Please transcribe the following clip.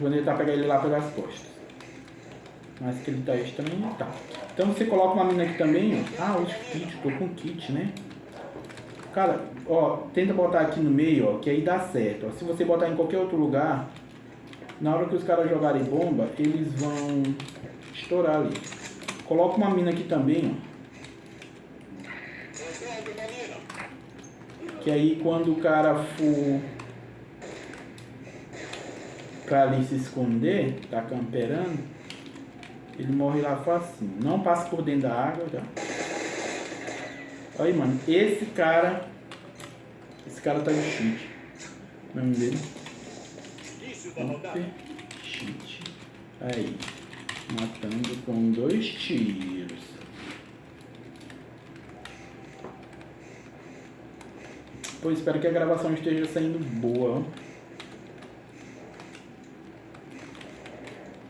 Vou tentar pegar ele lá pelas costas. Mas que ele tá estranho, tá. Então você coloca uma mina aqui também, ó. Ah, os kits, tô com kit, né? Cara, ó, tenta botar aqui no meio, ó, que aí dá certo. Ó. Se você botar em qualquer outro lugar, na hora que os caras jogarem bomba, eles vão estourar ali. Coloca uma mina aqui também, ó. Que aí quando o cara for pra ali se esconder, tá camperando, ele morre lá facinho. Não passa por dentro da água, tá? Olha aí, mano. Esse cara... Esse cara tá de cheat. O nome dele? cheat. Aí. Matando com dois tiros. Pô, espero que a gravação esteja saindo boa.